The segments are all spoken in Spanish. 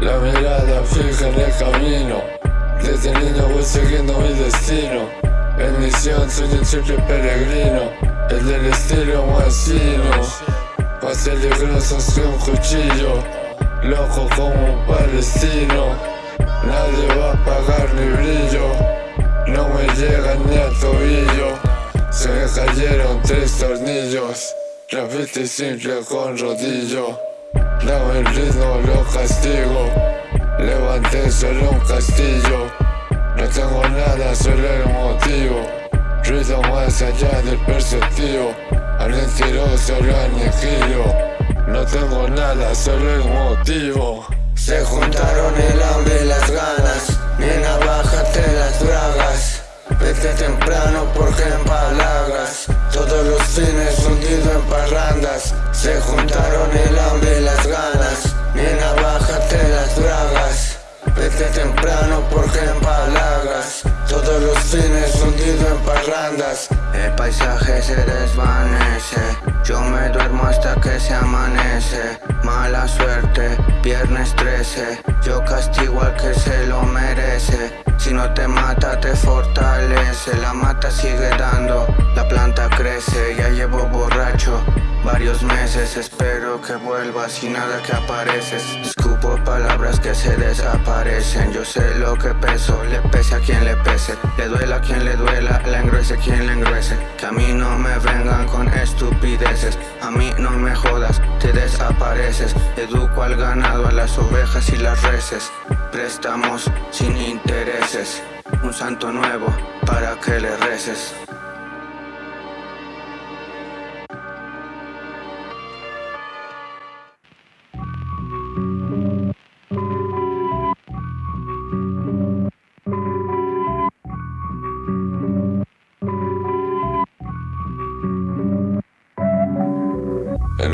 La mirada fija en el camino. Desde niño voy siguiendo mi destino. En misión soy un simple peregrino. El del estilo fino Más peligroso que un cuchillo. Loco como un palestino. Nadie va a pagar mi brillo. No me llega ni al tobillo. Se me cayeron tres tornillos. Repite simple con rodillo Dame el ritmo, lo castigo. Levanté solo un castillo. No tengo nada, solo el motivo. Ruido más allá del perceptivo. Al mentiroso lo aniquilo. No tengo nada, solo el motivo. Se juntaron el hambre y las Fines hundido en parrandas. Se juntaron el hambre y las ganas. Nena, bájate las dragas Vete temprano porque empalagas Todos los fines hundido en parrandas. El paisaje se desvanece. Yo me duermo hasta que se amanece. Mala suerte, viernes 13 Yo castigo al que se lo merece. Si no te mata te fortalece. La mata sigue dando, la planta crece varios meses Espero que vuelvas y nada que apareces. Escupo palabras que se desaparecen. Yo sé lo que peso, le pese a quien le pese. Le duela a quien le duela, la engruese quien le engruese. Que a mí no me vengan con estupideces. A mí no me jodas, te desapareces. Educo al ganado, a las ovejas y las reses. Préstamos sin intereses. Un santo nuevo para que le reces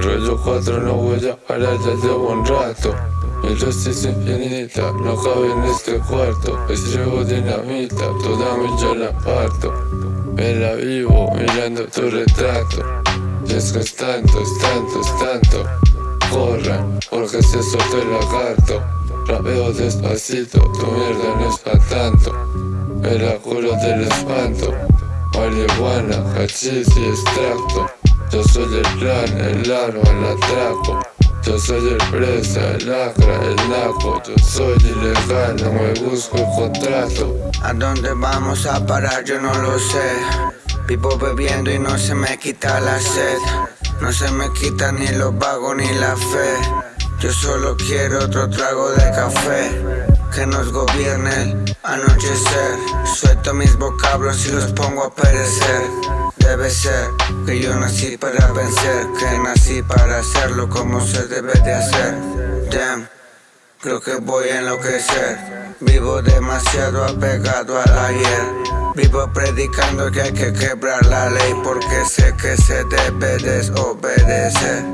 rollo 4 no voy a parar, ya llevo un rato. Mi luz es infinita, no cabe en este cuarto. Escribo dinamita, toda mi yo la parto. Me la vivo mirando tu retrato. Y es que es tanto, es tanto, es tanto. Corran, porque se soltó el lagarto Rapeo despacito, tu mierda no es tanto. Me la del espanto. Marihuana, hachís y extracto yo soy el plan, el arma, el atraco. Yo soy el presa, el lacra, el naco. Yo soy ilegal, no me busco el contrato. ¿A dónde vamos a parar? Yo no lo sé. Vivo bebiendo y no se me quita la sed. No se me quita ni los vagos ni la fe. Yo solo quiero otro trago de café que nos gobierne. El anochecer Suelto mis vocablos y los pongo a perecer. Debe ser que yo nací para vencer Que nací para hacerlo como se debe de hacer. Damn, creo que voy a enloquecer. Vivo demasiado apegado al ayer. Vivo predicando que hay que quebrar la ley Porque sé que se debe desobedecer